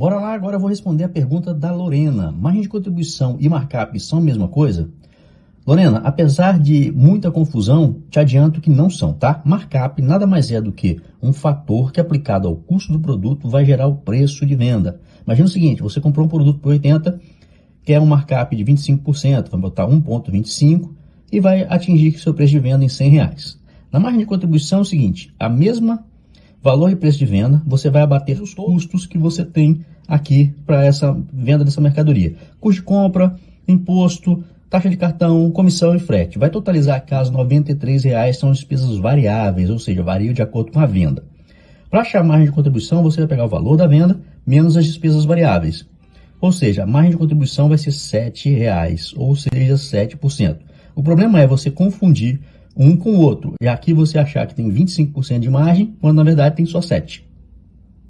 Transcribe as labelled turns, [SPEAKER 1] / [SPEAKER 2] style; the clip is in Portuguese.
[SPEAKER 1] bora lá, agora eu vou responder a pergunta da Lorena. Margem de contribuição e markup são a mesma coisa? Lorena, apesar de muita confusão, te adianto que não são, tá? Markup nada mais é do que um fator que aplicado ao custo do produto vai gerar o preço de venda. Imagina o seguinte, você comprou um produto por 80, quer um markup de 25%, vai botar 1,25 e vai atingir seu preço de venda em 100 reais. Na margem de contribuição é o seguinte, a mesma valor e preço de venda, você vai abater os custos que você tem aqui para essa venda dessa mercadoria. Custo de compra, imposto, taxa de cartão, comissão e frete. Vai totalizar caso R$ 93,00 são despesas variáveis, ou seja, variam de acordo com a venda. Para achar a margem de contribuição, você vai pegar o valor da venda menos as despesas variáveis. Ou seja, a margem de contribuição vai ser R$ 7,00, ou seja, 7%. O problema é você confundir um com o outro. E aqui você achar que tem 25% de margem, quando na verdade tem só 7%.